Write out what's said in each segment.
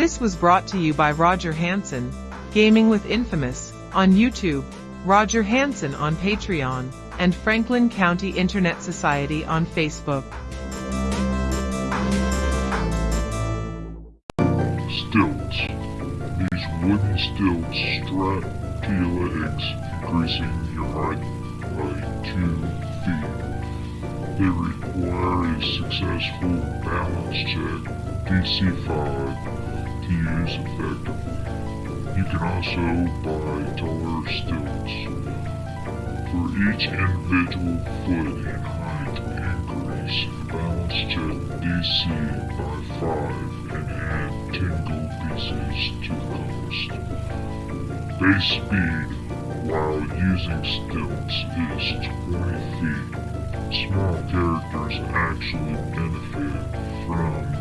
This was brought to you by Roger Hansen, Gaming with Infamous, on YouTube, Roger Hansen on Patreon, and Franklin County Internet Society on Facebook. Stilts. These wooden stilts strap to your legs, increasing your height by two feet. They require a successful balance check, DC 5, to You can also buy taller stilts. Uh, for each individual foot in height increase, balance check DC by 5 and add 10 gold pieces to the cost. Base speed while using stilts is 20 feet. Small characters actually benefit from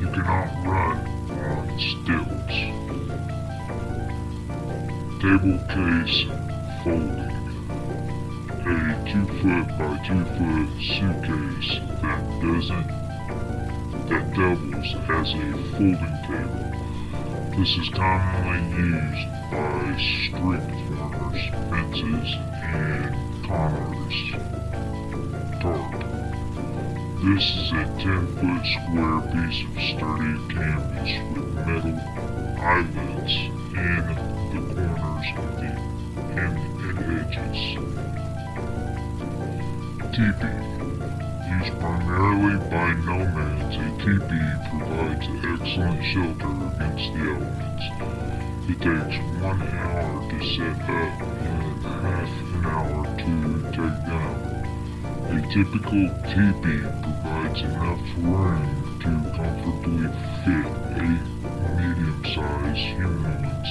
You cannot run on stilts. Table case folding. A 2 foot by 2 foot suitcase that doesn't that doubles as a folding table. This is commonly used by street corners, fences, and commerce. Tarp. This is a 10 foot square piece of sturdy canvas with metal eyelets in the corners of the and, and edges. Teepee. Used primarily by nomads, a teepee provides excellent shelter against the elements. It takes one hour to set up and half an hour to take down. A typical teepee provides enough room to comfortably fit eight medium-sized humans.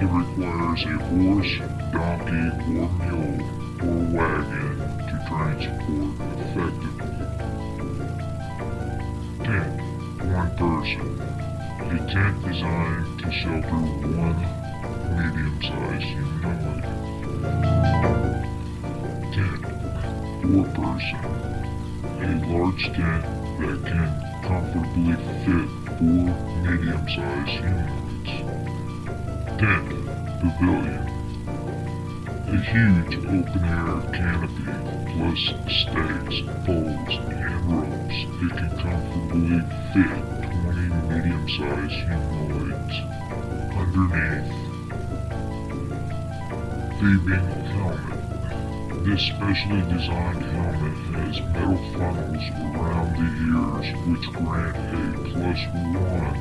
It requires a horse, donkey, or mule, or wagon to transport effectively. 10. One person. A tent designed to shelter one medium-sized humanoid. 10. Four person. A large tent that can comfortably fit four medium-sized humanoids. 10. Pavilion. A huge open-air canopy plus stakes, poles, and ropes. It can comfortably fit 20 medium-sized humanoids underneath. Thieving helmet. This specially designed helmet has metal funnels around the ears which grant a plus one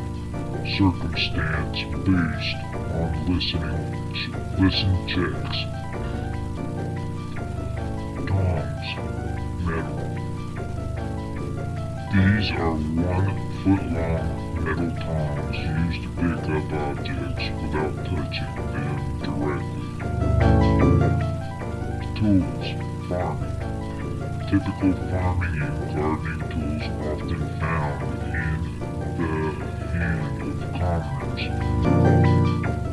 circumstance boost on listening listen checks. Tongs, metal. These are one foot long metal tongs used to pick up objects without touching them directly. Tools, farming. Typical farming and gardening tools often found in the hand of commoners.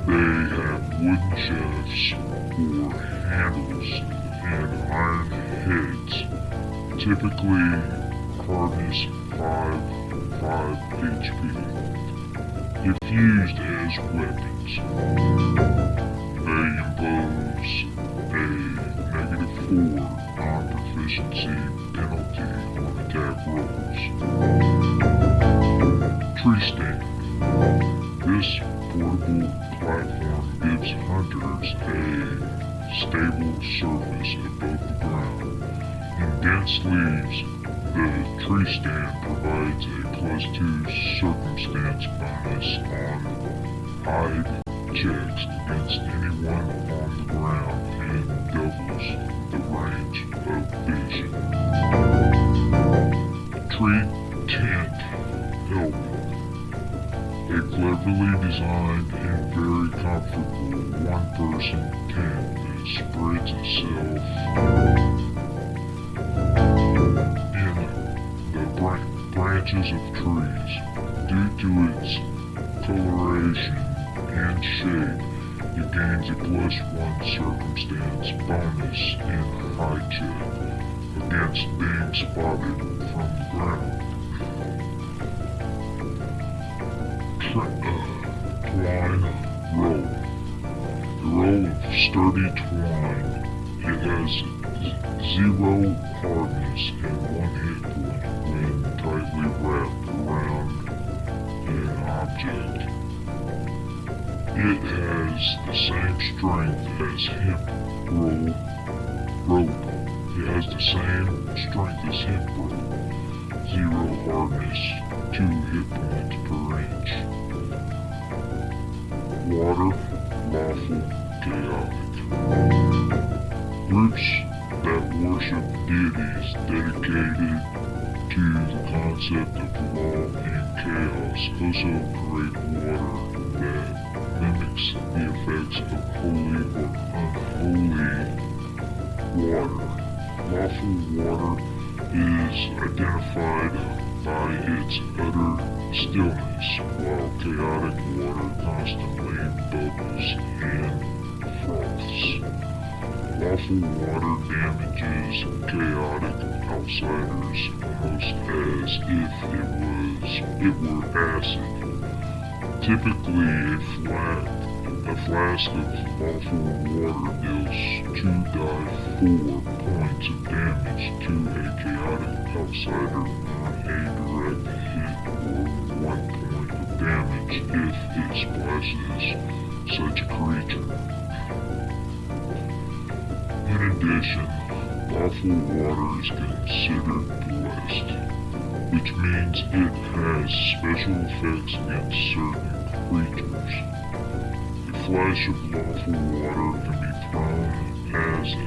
They have wooden shafts or handles and iron heads, typically hardness 5, 5 HP, if used as weapons. Penalty on attack rolls. Tree stand. This portable platform gives hunters a stable surface above the ground. In dense leaves, the tree stand provides a plus 2 circumstance bonus on hide checks against anyone on the ground and doubles the range of vision. Tree tent helmet. A cleverly designed and very comfortable one-person tent that spreads itself in the bran- branches of trees. Due to its coloration and shape, it gains a plus one circumstance bonus in hide check. against being spotted from the ground. Tr- uh, twine roll. The roll of sturdy twine. It has zero hardness and one hit point when tightly wrapped around an object. It has the same strength as hemp rope. It has the same strength as hemp rope. Zero hardness, two hit points per inch. Water, lawful, chaotic. Groups that worship deities dedicated to the concept of law and chaos also create water the of holy or unholy water. Lawful water is identified by its utter stillness, while chaotic water constantly bubbles and froths. Lawful water damages chaotic outsiders almost as if it was it were acid. Typically a flat a flask of lawful water deals two die four points of damage to a chaotic outsider on a direct hit or one point of damage if it splashes such a creature. In addition, lawful water is considered blessed, which means it has special effects against certain creatures. Flash of lawful water can be thrown as a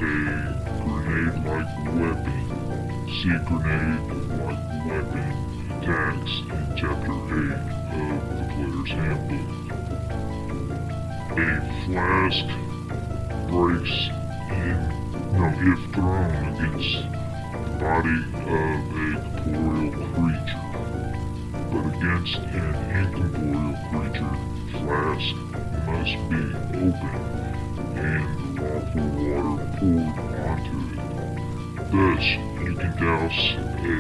grenade-like weapon. See grenade-like weapon attacks in Chapter 8 of the Player's Handbook. A flask breaks in, no, if thrown against the body of a corporeal creature, but against an incorporeal creature, flask must be opened and lawful water poured onto it. Thus, you can douse an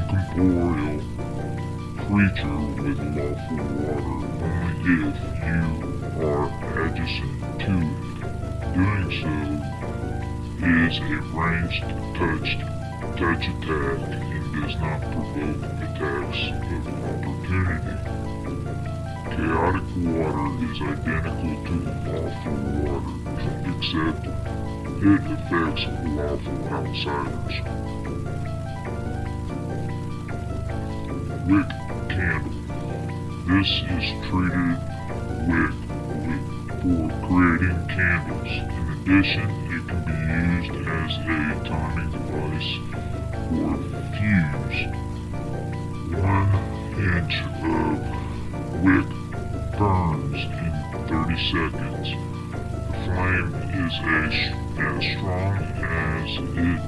incorporeal creature with lawful water only if you are adjacent to it. Doing so is a ranged touched touch attack and does not provoke attacks of opportunity. Chaotic water is identical to lawful water, except it affects lawful outsiders. Wick candle. This is treated wick with, for creating candles. In addition, it can be used as a timing device for fuse. One inch of wick burns in 30 seconds. The flame is as, as strong as it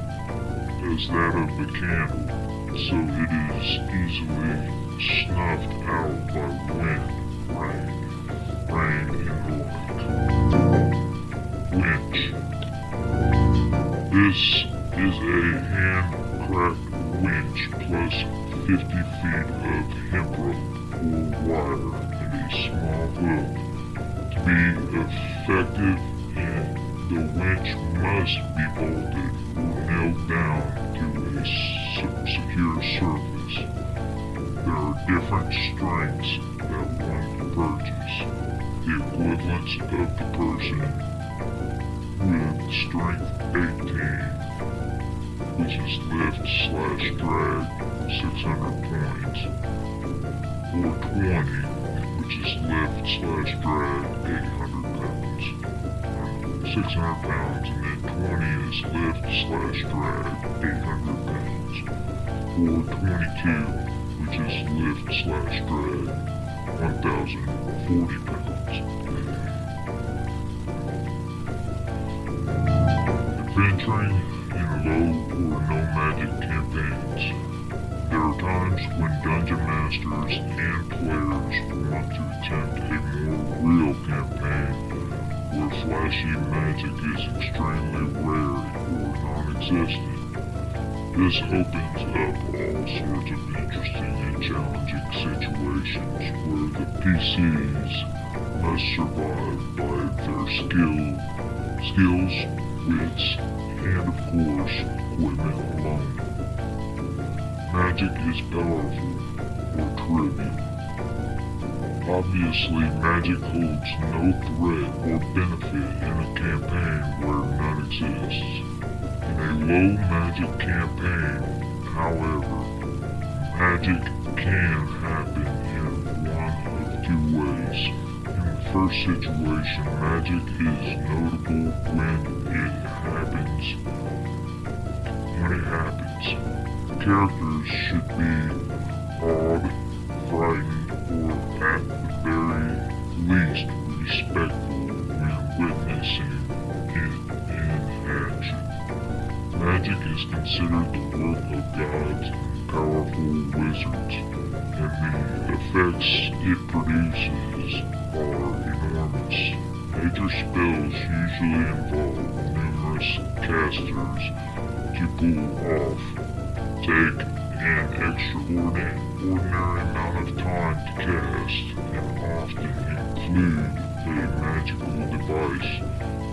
as that of the candle, so it is easily snuffed out by wind, rain, rain, and like. Winch. This is a hand-cracked winch plus 50 feet of hemp rope or wire and a small hook. To be effective, and the winch must be bolted or nailed down to a se- secure surface. There are different strengths that one can purchase. The equivalents of the person with strength 18, which is lift slash drag 600 points, or 20, is lift slash drag 800 pounds. 600 pounds, and then 20 is lift slash drag 800 pounds, or 22, which is lift slash drag 1040 pounds. Adventuring in low or no magic campaigns. When dungeon masters and players want to attempt a more real campaign where flashy magic is extremely rare or non-existent. This opens up all sorts of interesting and challenging situations where the PCs must survive by their skill, skills, wits, and of course, equipment alone. Magic is powerful or trivial. Obviously, magic holds no threat or benefit in a campaign where none exists. In a low magic campaign, however, magic can happen in one of two ways. In the first situation, magic is notable when it happens. When it happens, characters should be awed, frightened, or at the very least respectful when witnessing it in action. Magic is considered the work of gods and powerful wizards, and the effects it produces are enormous. Major spells usually involve numerous casters to pull off, take an extraordinary amount of time to cast, and often include a magical device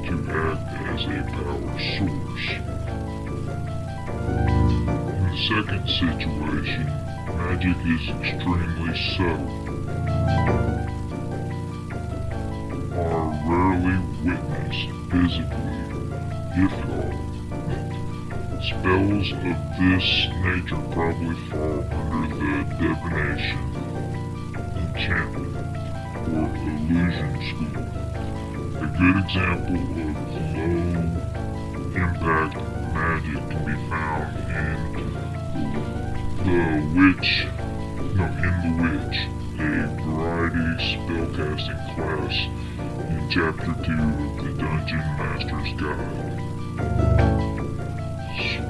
to act as a power source. In the second situation, magic is extremely subtle, are rarely witnessed physically, if at all. Spells of this nature probably fall under the divination, enchantment, or illusion school. A good example of low impact magic can be found in the Witch, no, in the Witch, a variety spellcasting class in Chapter 2 of the Dungeon Master's Guide.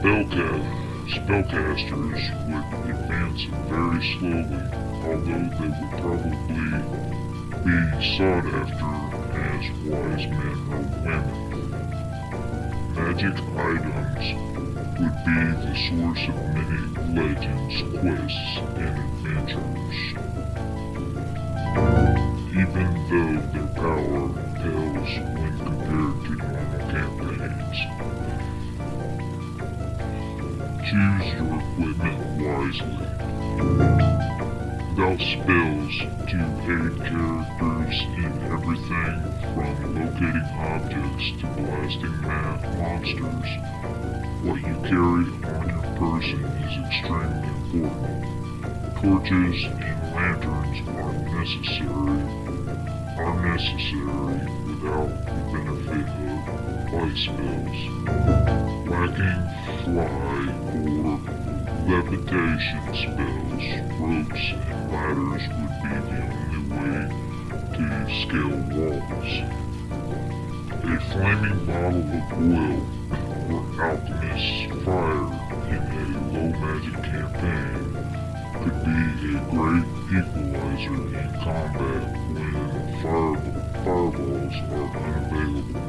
Spellcast, spellcasters would advance very slowly, although they would probably be sought after as wise men or women. Magic items would be the source of many legends, quests, and adventures. Even though their power pales when compared to normal campaigns. Choose your equipment wisely. Without spells to aid characters in everything from locating objects to blasting monsters, what you carry on your person is extremely important. Torches and lanterns are necessary, are necessary without the benefit of light spells. Lacking fly or levitation spells, ropes and ladders would be the only way to scale walls. A flaming bottle of oil or alchemist's fire in a low magic campaign could be a great equalizer in combat when fire, fireballs are unavailable.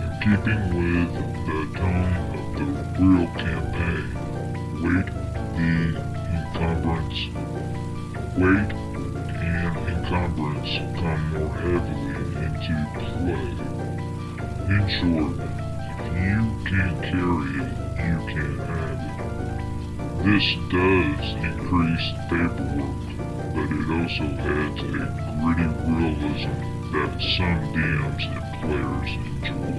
In keeping with the tone of the real campaign, weight the encumbrance, weight and encumbrance come more heavily into play. In short, if you can carry it, you can have it. This does increase paperwork, but it also adds a gritty realism that some DMs and players enjoy.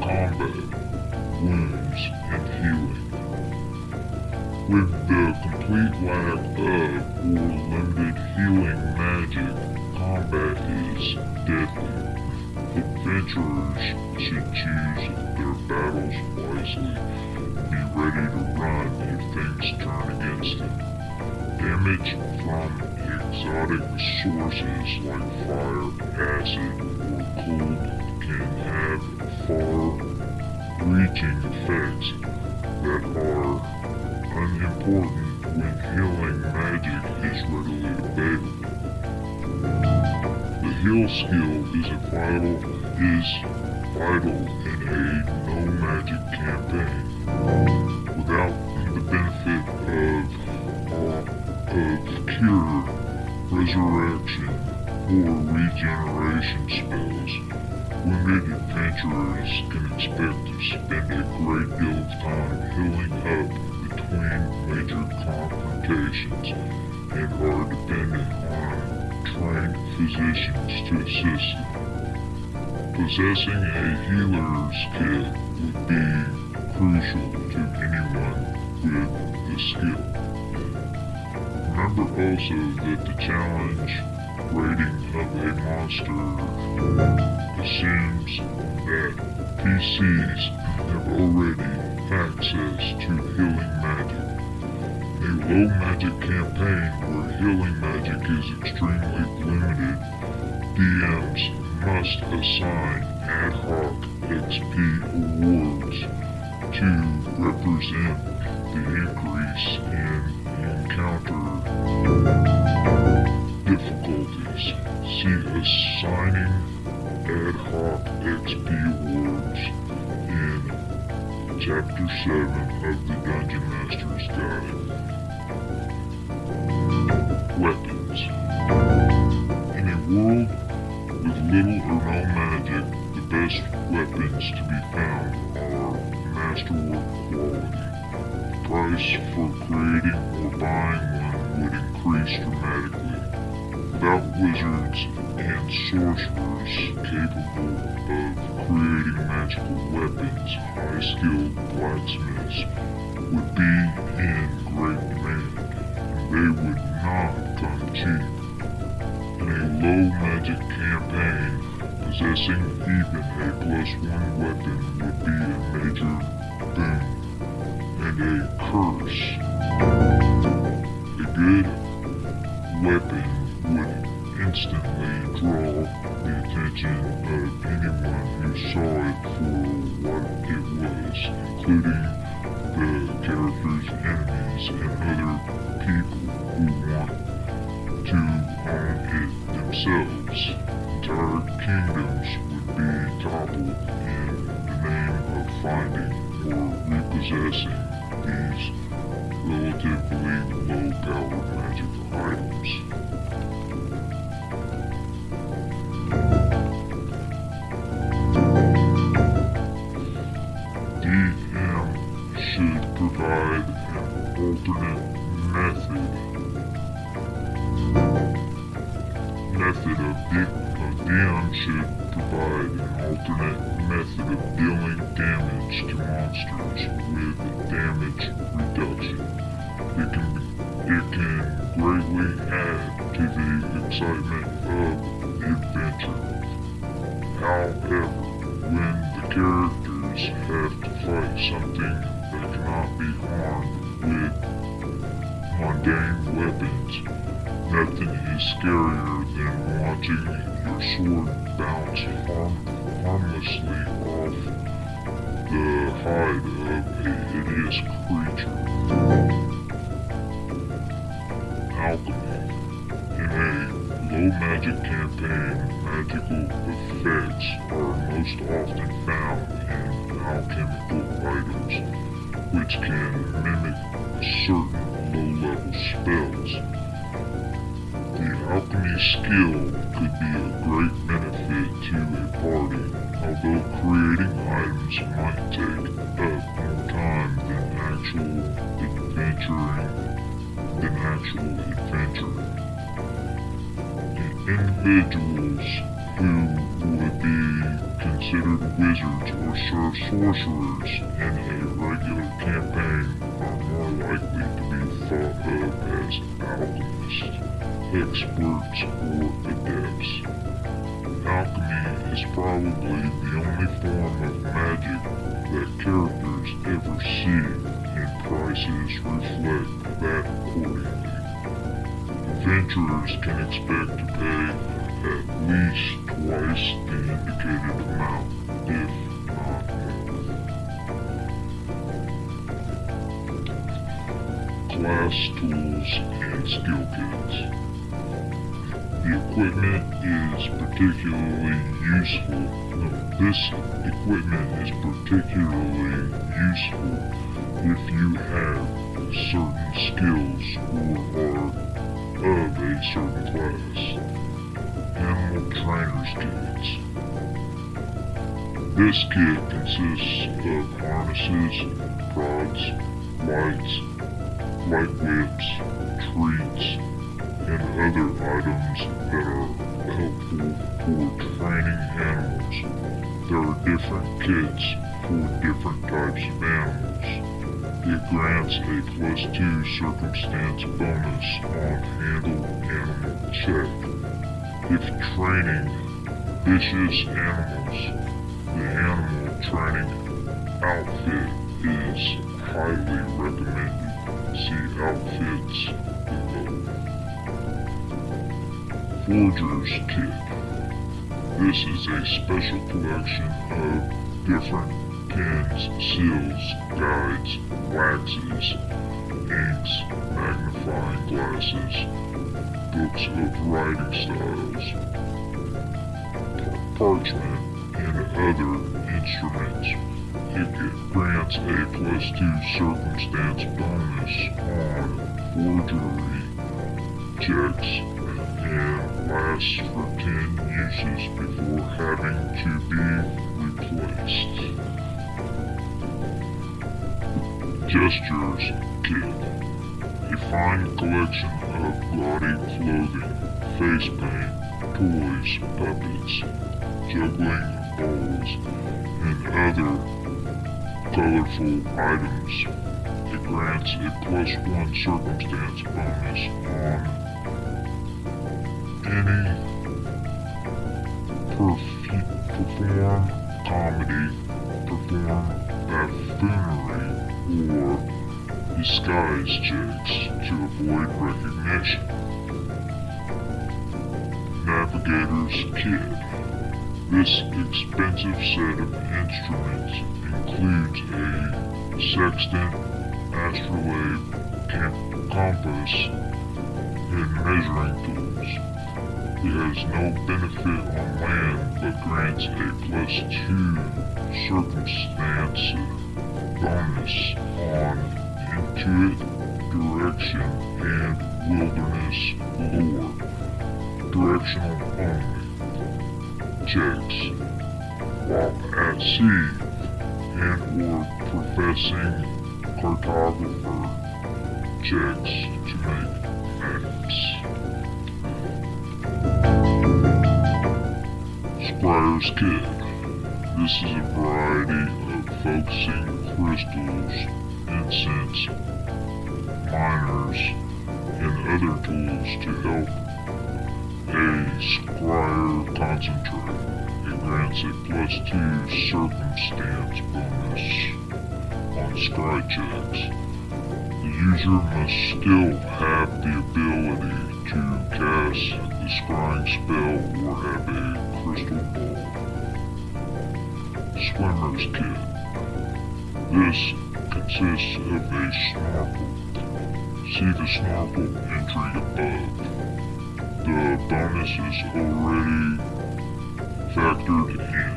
Combat, wounds, and healing. With the complete lack of or limited healing magic, combat is deadly. Adventurers should choose their battles wisely be ready to turn against them. Damage from exotic sources like fire, acid, or cold can have far-reaching effects that are unimportant when healing magic is readily available. The heal skill is vital is vital in a no magic campaign. Resurrection, or regeneration spells, wounded adventurers can expect to spend a great deal of time healing up between major confrontations and are dependent on trained physicians to assist them. Possessing a healer's kit would be crucial to anyone with the skill. Remember also that the challenge rating of a monster assumes that PCs have already access to healing magic. A low magic campaign where healing magic is extremely limited, DMs must assign ad hoc XP awards to represent the increase in difficulties. See assigning ad hoc XP awards in Chapter 7 of the Dungeon Master's Guide. Weapons. In a world with little or no magic, the best weapons to be found are masterwork quality. The price for creating or buying one would increase dramatically. Without wizards and sorcerers capable of creating magical weapons, high-skilled blacksmiths would be in great demand, they would not come cheap. In a low magic campaign, possessing even a plus one weapon would be a major boon and a curse. Good weapon would instantly draw the attention of anyone who saw it for what it was, including the character's enemies and other people who want to own it themselves. Entire kingdoms would be toppled in the name of finding or repossessing these method method of uh, DM should provide an alternate method of dealing damage to monsters with damage reduction. It can it can greatly add to the excitement of the adventure. However, when the characters have to fight something that cannot be harmed with mundane weapons, nothing is scarier than watching your sword bounce harm, harmlessly off the hide of a hideous creature. Alchemy. In a low magic campaign, magical effects are most often found in alchemical items, which can mimic certain skill could be a great benefit to a party, although creating items might take up more time than actual adventuring than actual adventuring. The individuals who would be considered wizards or sor- sorcerers in a regular campaign are more likely to be thought of alchemists, experts, or adepts. Alchemy is probably the only form of magic that characters ever see, and prices reflect that accordingly. Adventurers can expect to pay at least twice the indicated amount, if Class tools and skill kits. The equipment is particularly useful. No, this equipment is particularly useful if you have certain skills or are of a certain class. Animal Trainer's Kits. This kit consists of harnesses, prods, lights, light whips, treats, and other items that are helpful for training animals. There are different kits for different types of animals. It grants a plus 2 circumstance bonus on handle animal check. If training vicious animals, the animal training outfit is highly recommended. See outfits below. Forger's Kit. This is a special collection of different pens, seals, guides, waxes, inks, magnifying glasses, books of writing styles, parchment, and other instruments. It grants a plus two circumstance bonus on forgery checks and lasts for 10 uses before having to be replaced. Gestures Kit. A fine collection of gaudy clothing, face paint, toys, puppets, juggling balls, and other colorful items. It grants a plus one circumstance bonus on any perf- perform comedy, perform buffoonery, or disguise checks to avoid recognition. Navigator's Kit. This expensive set of instruments includes a sextant, astrolabe, compass, and measuring tools. It has no benefit on land but grants a plus two circumstance bonus on intuit, direction, and wilderness lore. Directional only. Checks. While at sea and or professing cartographer checks to make maps. Scryer's Kit. This is a variety of focusing crystals, incense, miners, and other tools to help a scryer concentrate. Grants a plus two circumstance bonus on scry checks. The user must still have the ability to cast the scrying spell or have a crystal ball. Swimmer's Kit. This consists of a snorkel. See the snorkel entry above. The bonus is already factored in.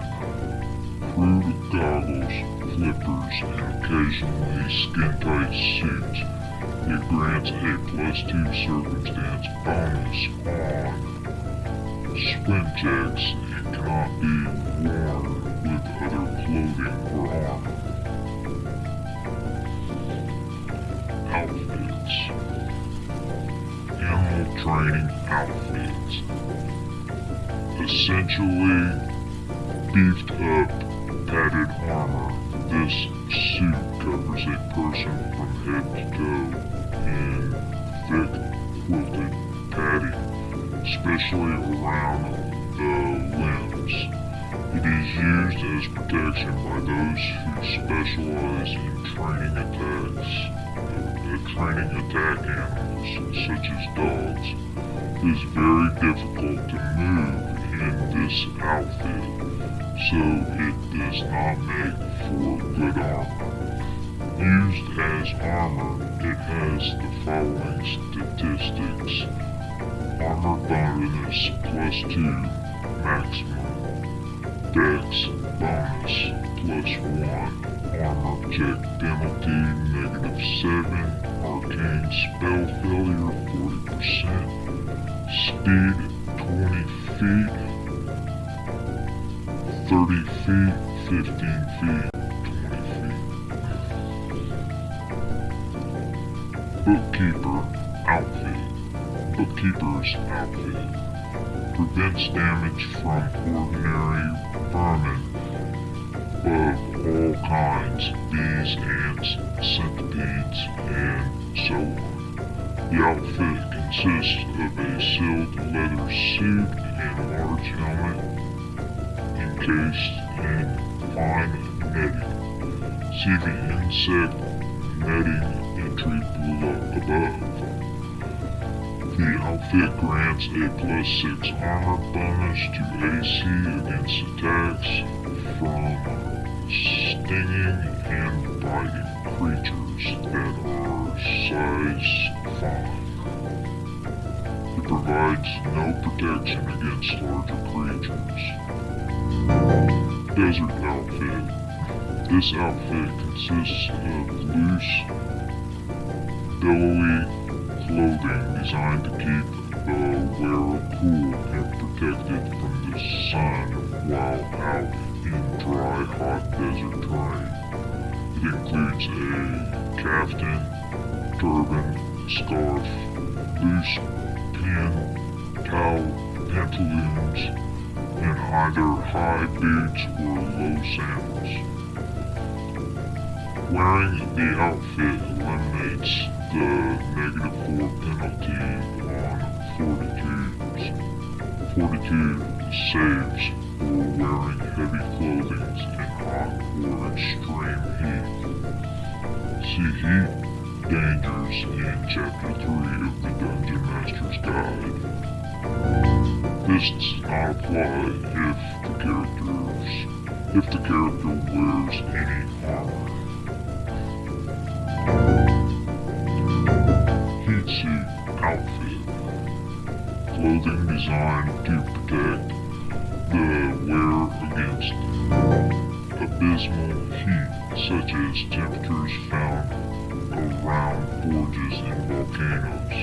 Crude goggles, flippers, and occasionally skin-tight suits. It grants a plus two circumstance bonus on swim checks and cannot be worn with other clothing or armor. Outfits. Animal training outfits. Essentially beefed up padded armor. This suit covers a person from head to toe in thick quilted padding, especially around the limbs. It is used as protection by those who specialize in training attacks, uh, training attack animals such as dogs. It is very difficult to move in this outfit, so it does not make for good armor. Used as armor, it has the following statistics. Armor bonus plus 2 maximum. Dex bonus plus 1. Armor check penalty negative 7. Arcane spell failure 40%. Speed 20 feet. 30 feet, 15 feet, 20 feet. Beekeeper outfit. Beekeeper's outfit. Prevents damage from ordinary vermin of all kinds, bees, ants, centipedes, and so on. The outfit consists of a sealed leather suit and a large helmet encased in fine netting. See the insect netting entry below above. The outfit grants a plus 6 armor bonus to AC against attacks from stinging and biting creatures that are size 5. It provides no protection against larger creatures. Desert outfit. This outfit consists of loose, billowy clothing designed to keep the wearer cool and protected from the sun while out in dry, hot desert terrain. It includes a caftan, turban, scarf, loose pin, towel, pantaloons, and either high boots or low sandals. Wearing the outfit eliminates the negative 4 penalty on fortitudes. Fortitude saves for wearing heavy clothing in hot or extreme heat. See heat dangers in chapter 3 of the Dungeon Master's Guide. This does not apply if the characters if the character wears any armor. Suit outfit. Clothing designed to protect the wearer against abysmal heat such as temperatures found around forges and volcanoes.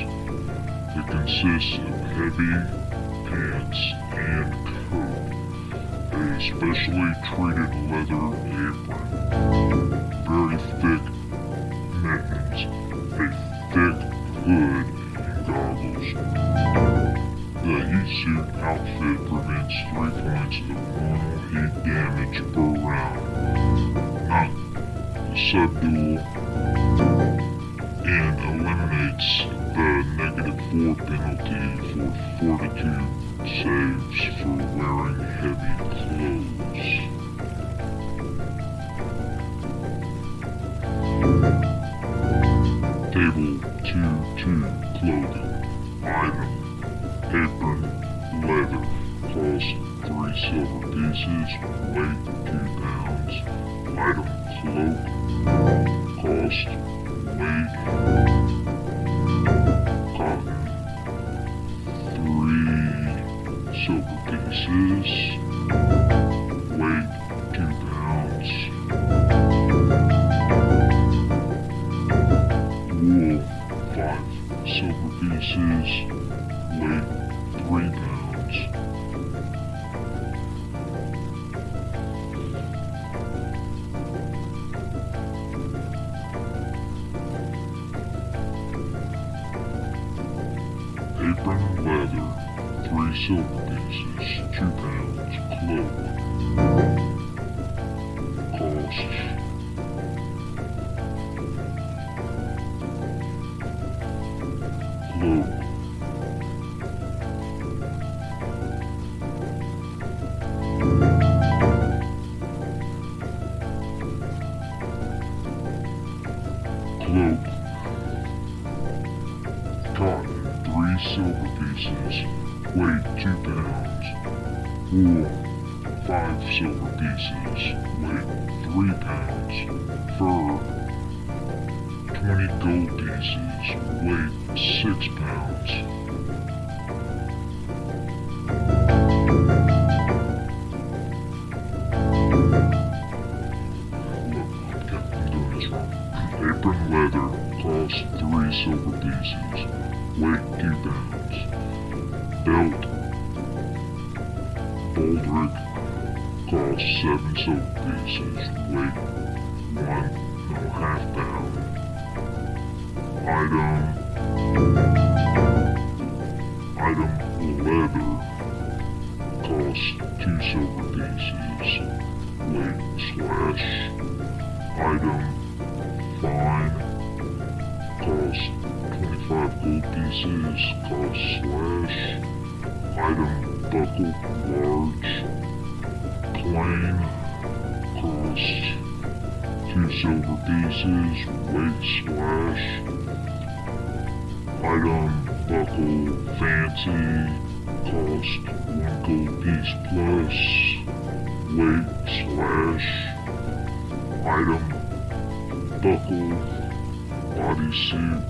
It consists of heavy pants and coat, a specially treated leather apron, very thick mittens, a thick hood, and goggles. The heat suit outfit prevents 3 points of normal heat damage per round, not subdual, and eliminates the negative 4 penalty fortitude saves for wearing heavy clothes. Table 2-2 clothing. Item. Apron. Leather. Cost 3 silver pieces. Weight 2 pounds. Item. Cloak. Cost. Weight. Pieces. Weight 2 pounds. Wool, 5 silver pieces, weight 3 pounds. Apron leather, 3 silver weight 6 pounds. Apron leather costs 3 silver pieces, weight 2 pounds. Belt baldric costs 7 silver pieces, weight one and a half pounds. Cost slash item buckle large plain cost 2 silver pieces weight slash item buckle fancy cost 1 gold piece plus weight slash item buckle bodysuit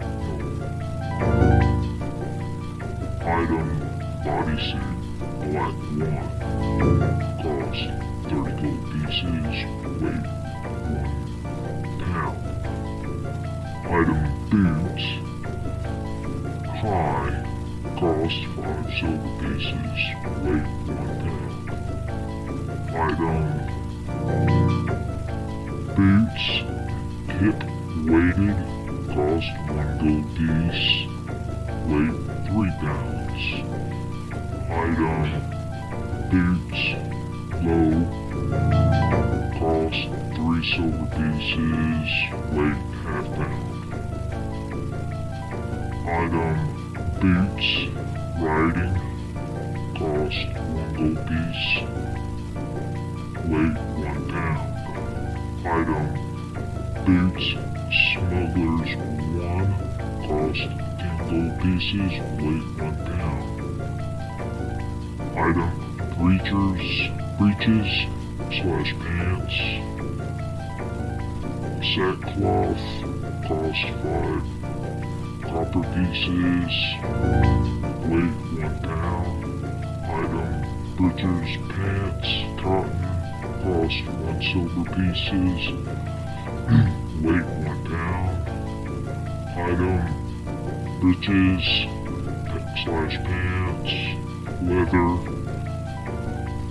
item bodysuit black one cost 30 gold pieces weight 1 pound item boots high cost 5 silver pieces weight 1 pound item boots, hip weighted, cost one gold piece, weight three pounds. Item, boots, low, cost three silver pieces, weight half pound. Item, boots, riding, 1 pound. Item Breachers Breeches slash pants Sackcloth Cost 5 Copper pieces, weight 1 pound. Item Butcher's Pants Cotton cost one silver pieces, weight breeches slash pants, leather,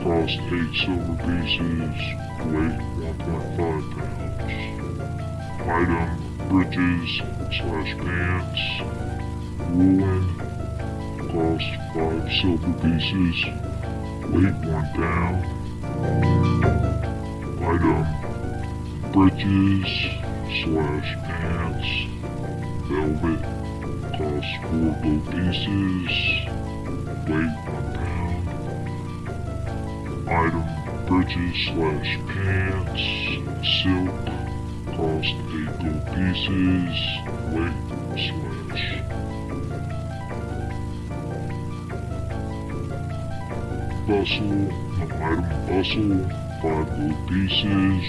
cost eight silver pieces, weight 1.5 pounds. Item, breeches slash pants, woolen, cost five silver pieces, weight one pound item breeches slash pants velvet cost four gold pieces weight one pound item breeches slash pants silk cost eight gold pieces weight slash. Bustle item bustle five gold pieces,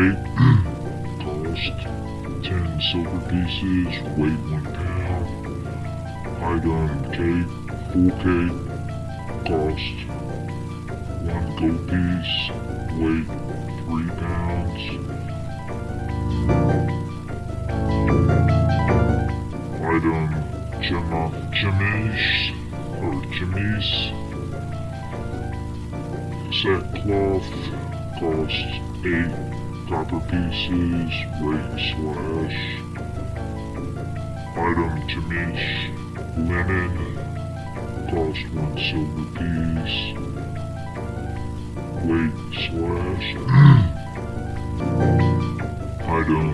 cost ten silver pieces, weight one pound. Item cape, full cape, cost one gold piece, weight three pounds. item Gemma Chemise or Chemise set cloth costs eight copper pieces weight slash item to Chemise linen cost one silver piece weight slash item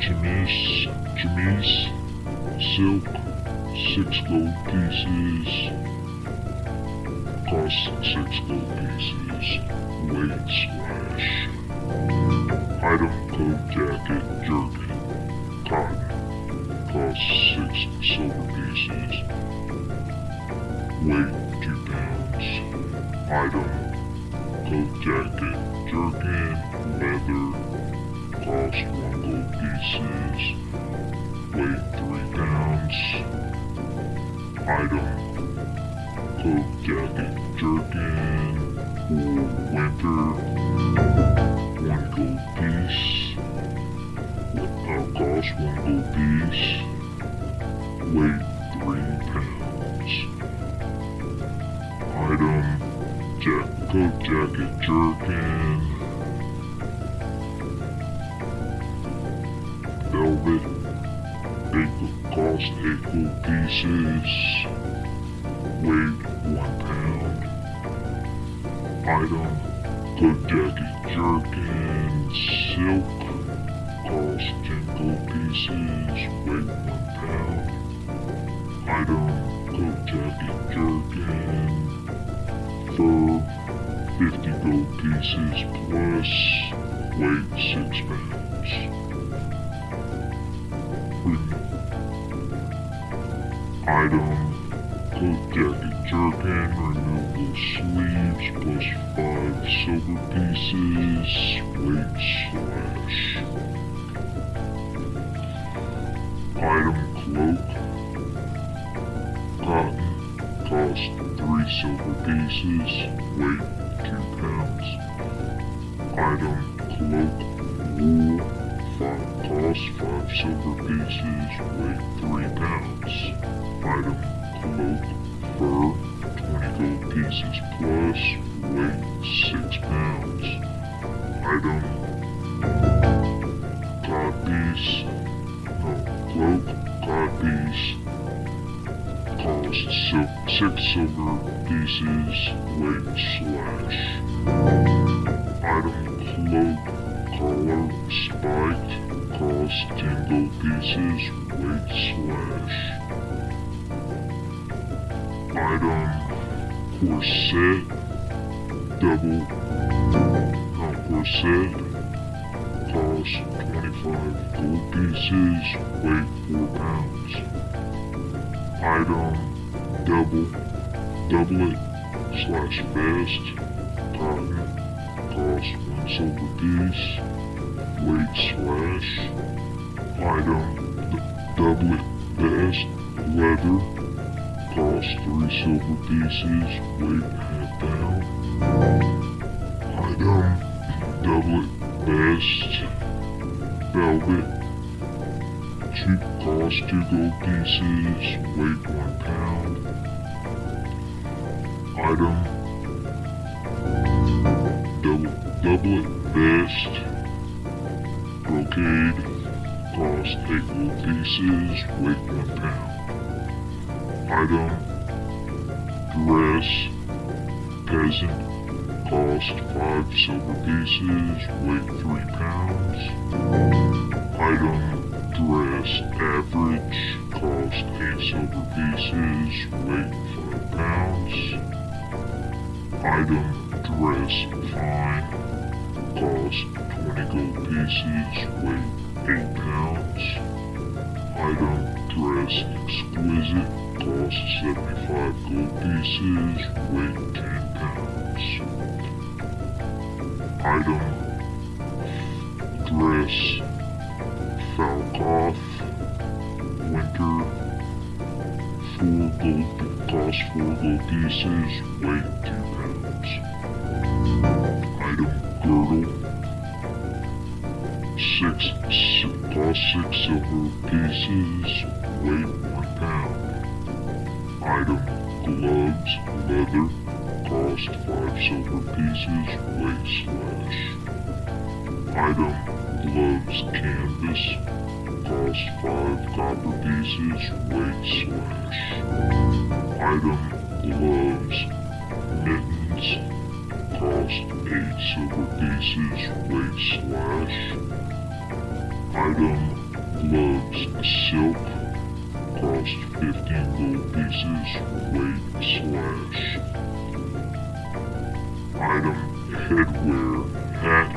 chemise, chemise, silk, six gold pieces, cost six gold pieces, weight slash, item coat jacket, jerkin, cotton, cost six silver pieces, weight two pounds, item coat jacket, jerkin, leather, cost one gold pieces, weight three pounds. Item, pieces. Weight one pound. Item coat jacket jerkin. Silk. Cost ten gold pieces. Weight one pound. Item coat jacket jerkin. Fur. 50 gold pieces plus weight 6 pounds. Item coat jacket jerkin, removable sleeves plus 5 silver pieces, weight slash. Item cloak, cotton, cost 3 silver pieces, weight 2 pounds. Item cloak, wool, five, cost 5 silver pieces, weight 3 pounds. Item cloak, fur, 20 gold pieces plus, weight 6 pounds. Item codpiece, no, cloak, codpiece, cost sil- 6 silver pieces, weight slash. Item cloak, collar, spiked, cost 10 gold pieces, weight slash. Item corset, double, no, corset, cost 25 gold pieces, weight 4 pounds. Item double, doublet, slash vest, cotton, cost 1 silver piece, weight slash. Item doublet, vest, leather, cost 3 silver pieces, weight half pound. Item doublet, vest, velvet, two, cost 2 gold pieces, weight 1 pound. Item double, doublet, vest, brocade, cost 8 gold pieces, weight 1 pound. Item dress, peasant, cost 5 silver pieces, weight 3 pounds. Item dress, average, cost 8 silver pieces, weight 5 pounds. Item dress, fine, cost 20 gold pieces, weight 8 pounds. Item dress, exquisite, cost 75 gold pieces, weight 10 pounds. Item dress, Falcoff, winter, 4 gold, cost 4 gold pieces, weight 2 pounds. Item girdle, 6, si- cost 6 silver pieces, weight 1 pound. Item gloves, leather, cost 5 silver pieces, weight slash. Item gloves, canvas, cost 5 copper pieces, weight slash. Item gloves, mittens, cost 8 silver pieces, weight slash. Item gloves, silk, cost 15 gold pieces, weight slash. Item headwear, hat,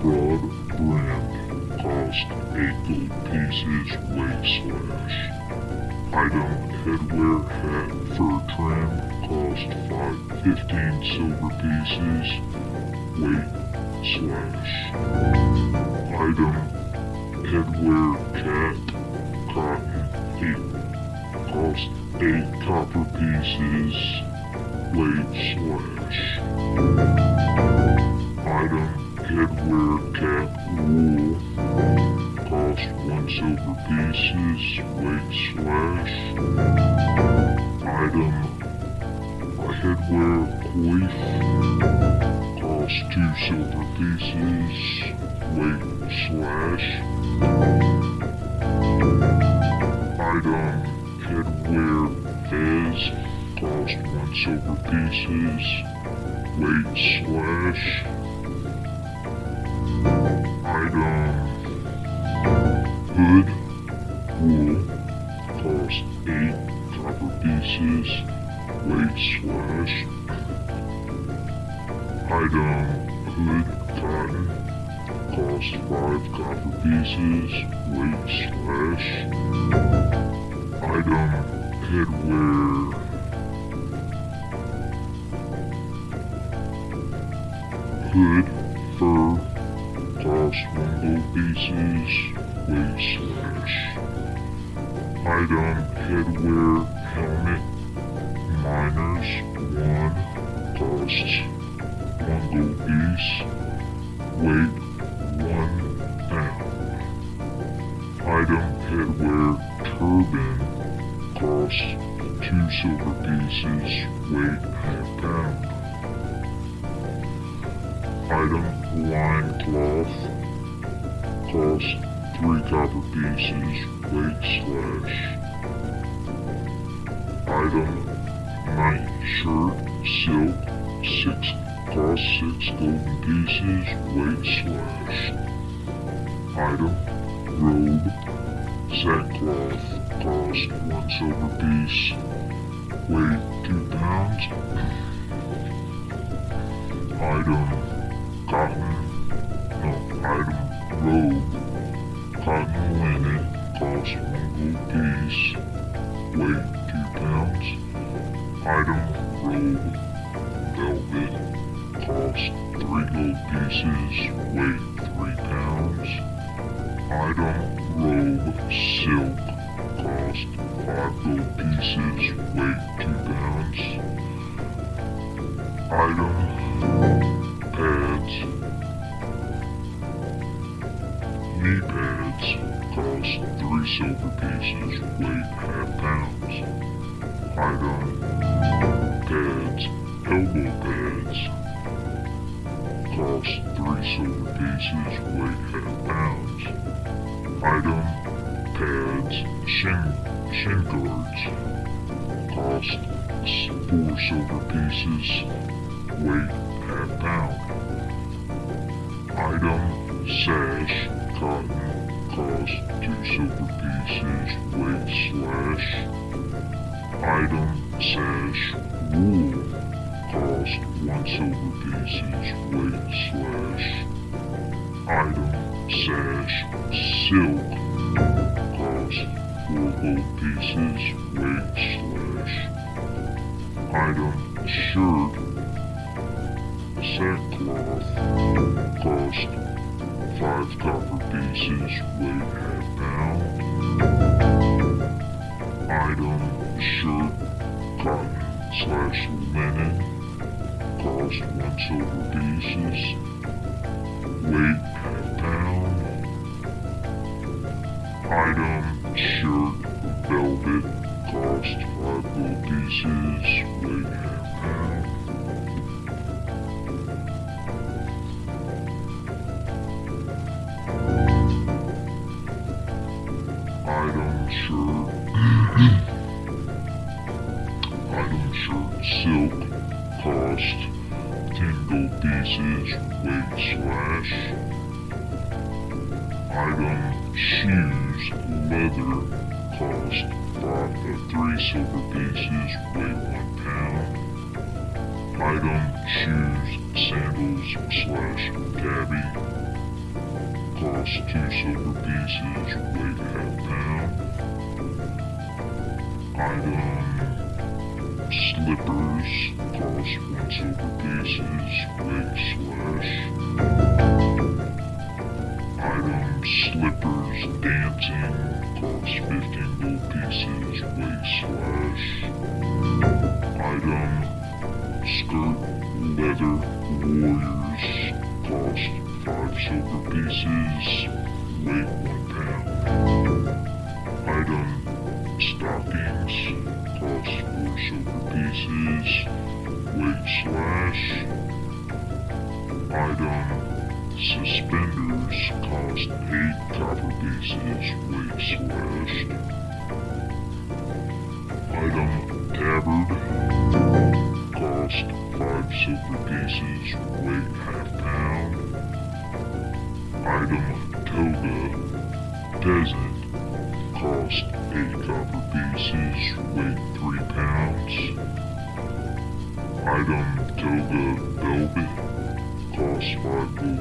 broad brimmed, cost 8 gold pieces, weight slash. Item headwear, hat, fur trim, cost 5, 15 silver pieces, weight slash. Item headwear, cat, cotton, 8, cost 8 copper pieces, weight slash. Item headwear cap wool. Cost one silver pieces, weight slash. Item headwear coif. Cost two silver pieces, weight slash. Item headwear fez. Cost one silver pieces, weight slash. Item hood wool. Cost eight copper pieces, weight slash. Item. Cost five copper pieces, weight slash. Item headwear. Hood fur. One gold pieces, weight slash. Item headwear silver pieces. Weight half pound. Item line cloth. Cost three copper pieces. Weight slash. Item night shirt silk. Six cost six golden pieces. Weight slash. Item robe sackcloth. Cost one silver piece. Weight two pounds. Item cotton. No, item robe. Cotton linen. Cost one gold piece. Weight two pounds. Item robe. Velvet. Cost three gold pieces. Weight shin guards. Cost four silver pieces. Weight half pound. Item sash cotton. Cost two silver pieces. Weight slash. Item sash wool. Cost one silver pieces. Weight slash. Item sash silk. Cost gold pieces. Weight slash. Item shirt sackcloth. Cost five copper pieces. Weight half pound. Item shirt cotton slash linen. Cost one silver pieces. Weight Item shoes leather. Cost five, uh, three silver pieces. Weight one pound. Item shoes sandals slash tabi. Cost two silver pieces. Weight half pound. Item slippers. Cost one silver pieces. Weight slash. Slippers dancing. Cost 15 gold pieces. Weight slash. Item skirt leather warriors cost 5 silver pieces, weight 1 pound. Item stockings cost 4 silver pieces, weight slash. Item suspenders cost 8 copper pieces, weight slashed. Item tabard cost 5 silver pieces, weight half pound. Item toga peasant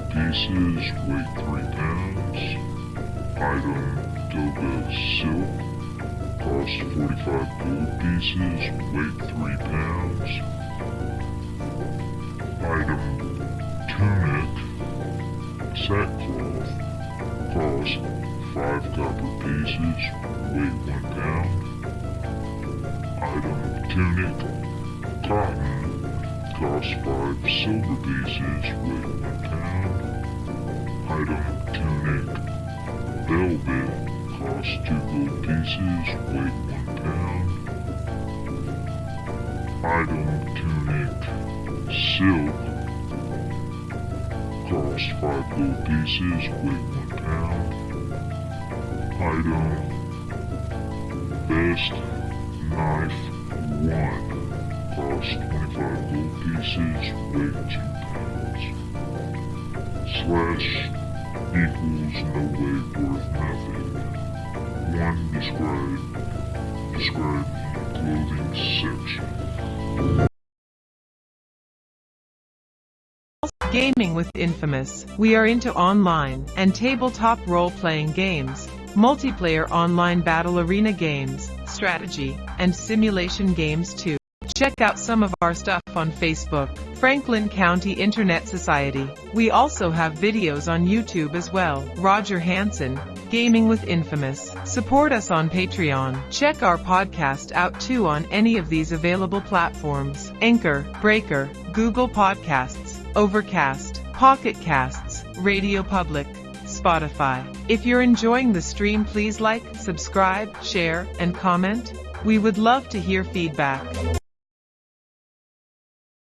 pieces, weight 3 pounds. Item toga silk cost 45 gold pieces, weight 3 pounds. Item tunic sackcloth cost 5 copper pieces, weight 1 pound. Item tunic cotton cost 5 silver pieces, weight 1 pound. Item tunic velvet cost 2 gold pieces, weight 1 pound. Item tunic silk cost 5 gold pieces, weight 1 pound. Item best knife 1 cost 25 gold pieces, weight 2 pounds. Slash equals no. 1 describe, describe clothing section. Gaming with Infamous. We are into online and tabletop role-playing games, multiplayer online battle arena games, strategy, and simulation games too. Check out some of our stuff on Facebook, Franklin County Internet Society. We also have videos on YouTube as well. Roger Hansen, Gaming with Infamous. Support us on Patreon. Check our podcast out too on any of these available platforms. Anchor, Breaker, Google Podcasts, Overcast, Pocket Casts, Radio Public, Spotify. If you're enjoying the stream please like, subscribe, share, and comment. We would love to hear feedback.